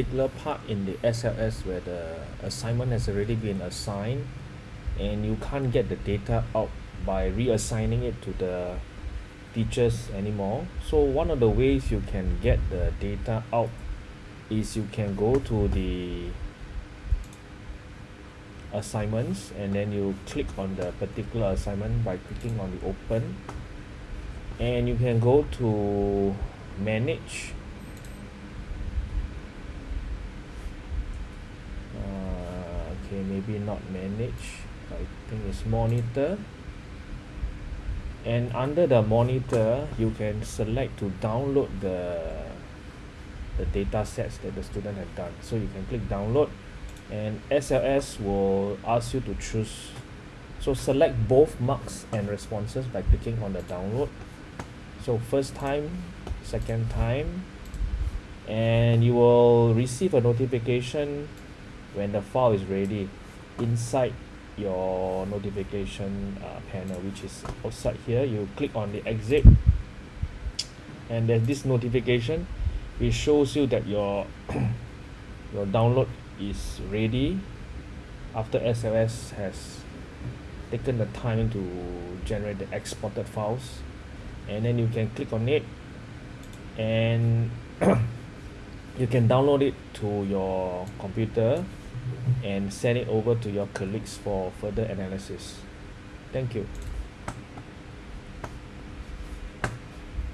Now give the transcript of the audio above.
particular part in the S_L_S where the assignment has already been assigned and you can't get the data out by reassigning it to the teachers anymore. So one of the ways you can get the data out is you can go to the assignments and then you click on the particular assignment by clicking on the open. And you can go to manage uh, okay maybe not manage. I think it's monitor. And under the monitor you can select to download the the data sets that the student have done. So you can click download and S_L_S will ask you to choose. So select both marks and responses by clicking on the download. So first time second time and you will receive a notification when the file is ready inside your notification uh, panel which is outside here you click on the exit. And then this notification. It shows you that your your download is ready after S_L_S has taken the time to generate the exported files. And then you can click on it and you can download it to your computer and send it over to your colleagues for further analysis. Thank you